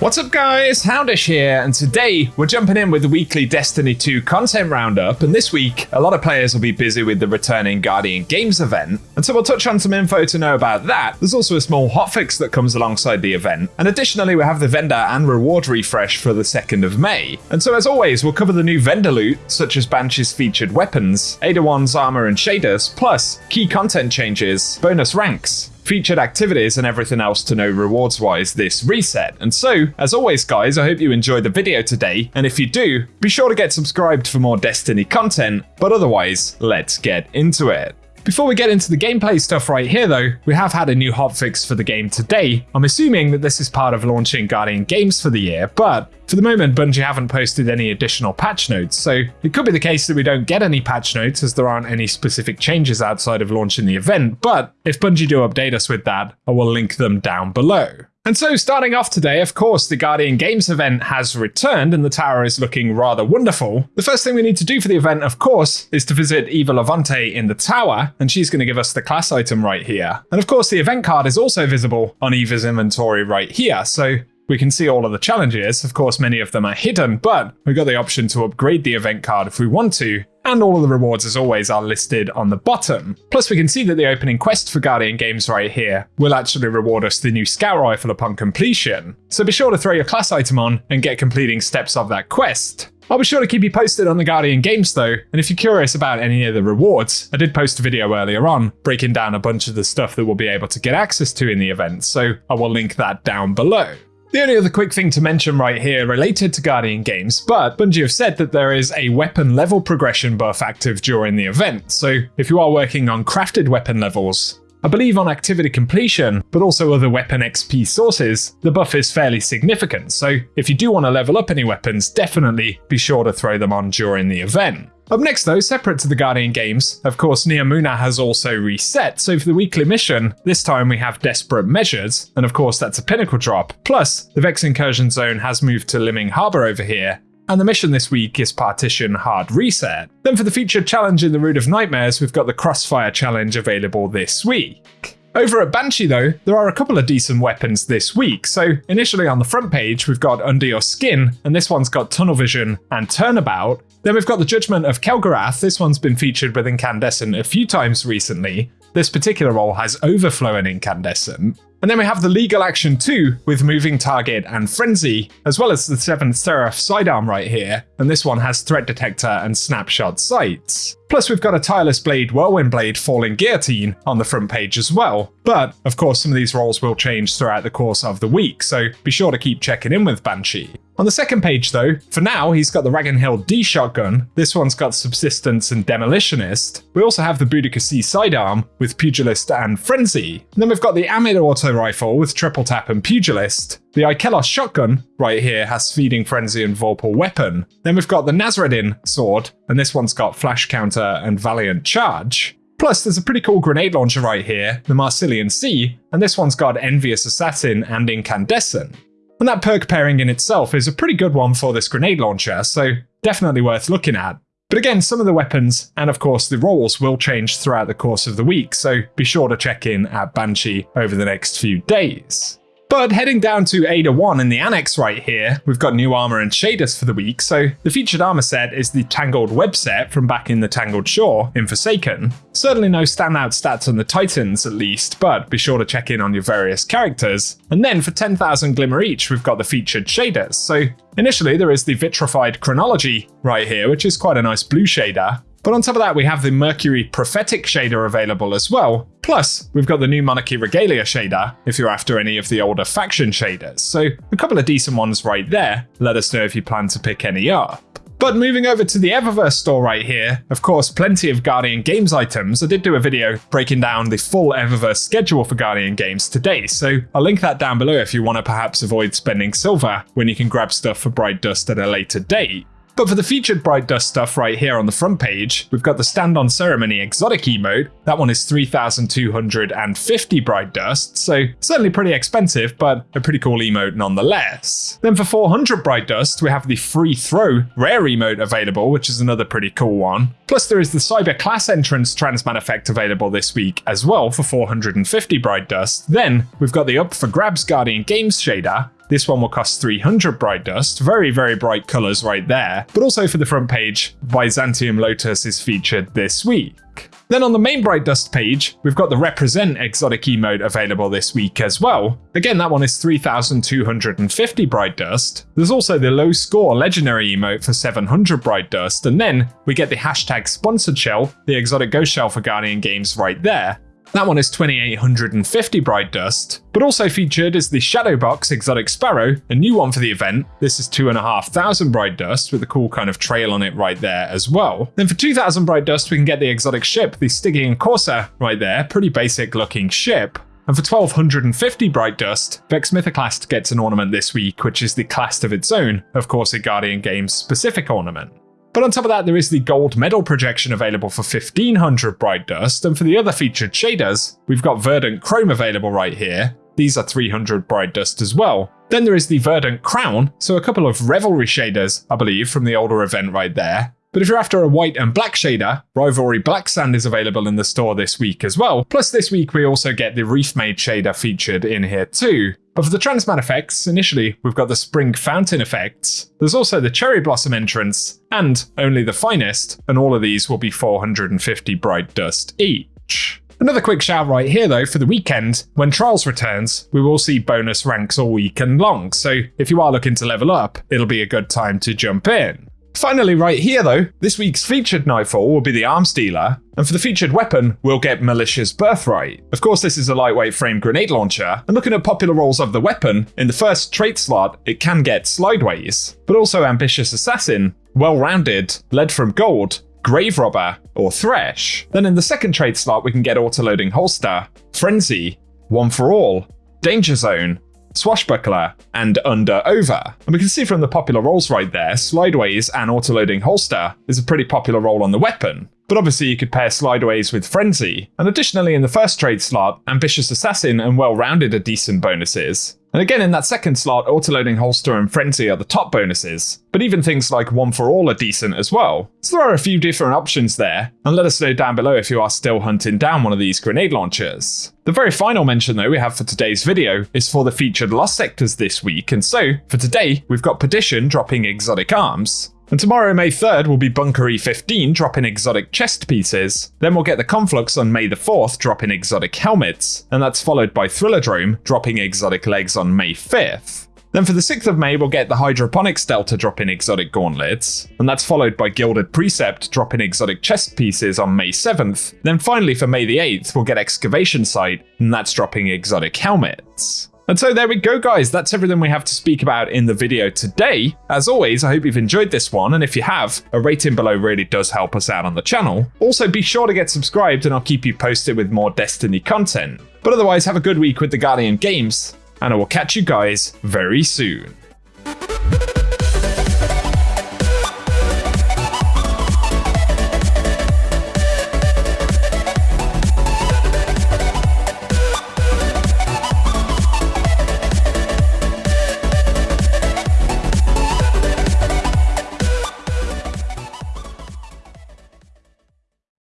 What's up guys, Houndish here, and today we're jumping in with the weekly Destiny 2 content roundup, and this week a lot of players will be busy with the returning Guardian Games event, and so we'll touch on some info to know about that. There's also a small hotfix that comes alongside the event, and additionally we have the vendor and reward refresh for the 2nd of May. And so as always, we'll cover the new vendor loot, such as Banshee's featured weapons, Ada 1's armor and shaders, plus key content changes, bonus ranks, featured activities and everything else to know rewards wise this reset. And so, as always guys, I hope you enjoyed the video today, and if you do, be sure to get subscribed for more Destiny content, but otherwise, let's get into it. Before we get into the gameplay stuff right here though, we have had a new hotfix for the game today. I'm assuming that this is part of launching Guardian Games for the year, but for the moment, Bungie haven't posted any additional patch notes, so it could be the case that we don't get any patch notes as there aren't any specific changes outside of launching the event, but if Bungie do update us with that, I will link them down below. And so, starting off today, of course, the Guardian Games event has returned and the tower is looking rather wonderful. The first thing we need to do for the event, of course, is to visit Eva Levante in the tower, and she's going to give us the class item right here. And of course, the event card is also visible on Eva's inventory right here, so we can see all of the challenges. Of course, many of them are hidden, but we've got the option to upgrade the event card if we want to, and all of the rewards as always are listed on the bottom. Plus we can see that the opening quest for Guardian Games right here will actually reward us the new scout rifle upon completion. So be sure to throw your class item on and get completing steps of that quest. I'll be sure to keep you posted on the Guardian games though, and if you're curious about any of the rewards, I did post a video earlier on breaking down a bunch of the stuff that we'll be able to get access to in the event, so I will link that down below. The only other quick thing to mention right here related to Guardian games, but Bungie have said that there is a weapon level progression buff active during the event, so if you are working on crafted weapon levels, I believe on activity completion, but also other weapon XP sources, the buff is fairly significant, so if you do want to level up any weapons, definitely be sure to throw them on during the event. Up next though, separate to the Guardian games, of course Neomuna has also reset, so for the weekly mission, this time we have Desperate Measures, and of course that's a pinnacle drop, plus the Vex Incursion Zone has moved to Liming Harbour over here, and the mission this week is Partition Hard Reset. Then for the featured challenge in the Root of Nightmares, we've got the Crossfire Challenge available this week. Over at Banshee though, there are a couple of decent weapons this week. So initially on the front page, we've got Under Your Skin, and this one's got Tunnel Vision and Turnabout. Then we've got the Judgment of Kelgorath. This one's been featured with Incandescent a few times recently. This particular roll has Overflow and Incandescent. And then we have the Legal Action 2 with Moving Target and Frenzy, as well as the 7th Seraph sidearm right here, and this one has Threat Detector and Snapshot Sights. Plus we've got a Tireless Blade Whirlwind Blade Falling Guillotine on the front page as well. But, of course, some of these rolls will change throughout the course of the week, so be sure to keep checking in with Banshee. On the second page though, for now he's got the Ragnhild D shotgun, this one's got Subsistence and Demolitionist. We also have the Boudica C sidearm with Pugilist and Frenzy. And then we've got the Ammit auto rifle with Triple Tap and Pugilist. The Ikelos shotgun right here has Feeding Frenzy and Vorpal weapon. Then we've got the Nasreddin sword, and this one's got Flash Counter and Valiant Charge. Plus, there's a pretty cool grenade launcher right here, the Marsilion-C, and this one's got Envious Assassin and Incandescent. And that perk pairing in itself is a pretty good one for this grenade launcher, so definitely worth looking at. But again, some of the weapons and of course the rolls will change throughout the course of the week, so be sure to check in at Banshee over the next few days. But heading down to Ada 1 in the annex right here, we've got new armor and shaders for the week, so the featured armor set is the Tangled Web set from back in the Tangled Shore in Forsaken. Certainly no standout stats on the Titans at least, but be sure to check in on your various characters. And then for 10,000 Glimmer each, we've got the featured shaders. So initially there is the Vitrified Chronology right here, which is quite a nice blue shader, but on top of that, we have the Mercury Prophetic shader available as well. Plus, we've got the new Monarchy Regalia shader, if you're after any of the older faction shaders. So a couple of decent ones right there. Let us know if you plan to pick any up. But moving over to the Eververse store right here, of course, plenty of Guardian Games items. I did do a video breaking down the full Eververse schedule for Guardian Games today, so I'll link that down below if you want to perhaps avoid spending silver when you can grab stuff for Bright Dust at a later date. But for the featured Bright Dust stuff right here on the front page, we've got the Stand on Ceremony exotic emote. That one is 3,250 Bright Dust, so certainly pretty expensive, but a pretty cool emote nonetheless. Then for 400 Bright Dust, we have the Free Throw rare emote available, which is another pretty cool one. Plus there is the Cyber Class Entrance Transmat effect available this week as well for 450 Bright Dust. Then we've got the Up for Grabs Guardian Games shader, This one will cost 300 Bright Dust. Very, very bright colors right there. But also for the front page, Byzantium Lotus is featured this week. Then on the main Bright Dust page, we've got the Represent exotic emote available this week as well. Again, that one is 3,250 Bright Dust. There's also the low score legendary emote for 700 Bright Dust, and then we get the hashtag sponsored shell, the exotic ghost shell for Guardian Games right there. That one is 2850 Bright Dust, but also featured is the Shadowbox Exotic Sparrow, a new one for the event. This is 2500 Bright Dust with a cool kind of trail on it right there as well. Then for 2000 Bright Dust, we can get the exotic ship, the Stygian Corsair right there, pretty basic looking ship. And for 1250 Bright Dust, Vex Mythoclast gets an ornament this week, which is the class of its own, of course a Guardian Games specific ornament. But on top of that, there is the gold medal projection available for 1500 Bright Dust, and for the other featured shaders, we've got Verdant Chrome available right here. These are 300 Bright Dust as well. Then there is the Verdant Crown, so a couple of Revelry shaders, I believe, from the older event right there. But if you're after a white and black shader, Rivalry Black Sand is available in the store this week as well. Plus this week we also get the Reef Made shader featured in here too. But for the Transmat effects, initially we've got the Spring Fountain effects, there's also the Cherry Blossom entrance, and only the finest, and all of these will be 450 Bright Dust each. Another quick shout right here though for the weekend, when Trials returns, we will see bonus ranks all weekend long, so if you are looking to level up, it'll be a good time to jump in. Finally, right here though, this week's featured Nightfall will be the Arms Dealer, and for the featured weapon, we'll get Militia's Birthright. Of course, this is a lightweight frame grenade launcher, and looking at popular rolls of the weapon, in the first trait slot, it can get Slideways, but also Ambitious Assassin, Well-Rounded, Lead from Gold, Grave Robber, or Thresh. Then in the second trait slot, we can get Autoloading Holster, Frenzy, One for All, Danger Zone, Swashbuckler, and Under Over. And we can see from the popular rolls right there, Slideways and Autoloading Holster is a pretty popular roll on the weapon. But obviously you could pair Slideways with Frenzy, and additionally in the first trade slot, Ambitious Assassin and Well-Rounded are decent bonuses. And again in that second slot, Autoloading Holster and Frenzy are the top bonuses, but even things like One for All are decent as well. So there are a few different options there, and let us know down below if you are still hunting down one of these grenade launchers. The very final mention though we have for today's video is for the featured Lost Sectors this week, and so for today we've got Perdition dropping exotic arms, and tomorrow, May 3rd, will be Bunker E15 dropping exotic chest pieces. Then we'll get the Conflux on May the 4th dropping exotic helmets. And that's followed by Thrilladrome dropping exotic legs on May 5th. Then for the 6th of May, we'll get the Hydroponics Delta dropping exotic gauntlets, and that's followed by Gilded Precept dropping exotic chest pieces on May 7th. Then finally for May the 8th, we'll get Excavation Site, and that's dropping exotic helmets. And so there we go, guys. That's everything we have to speak about in the video today. As always, I hope you've enjoyed this one, and if you have, a rating below really does help us out on the channel. Also, be sure to get subscribed, and I'll keep you posted with more Destiny content. But otherwise, have a good week with the Guardian Games, and I will catch you guys very soon.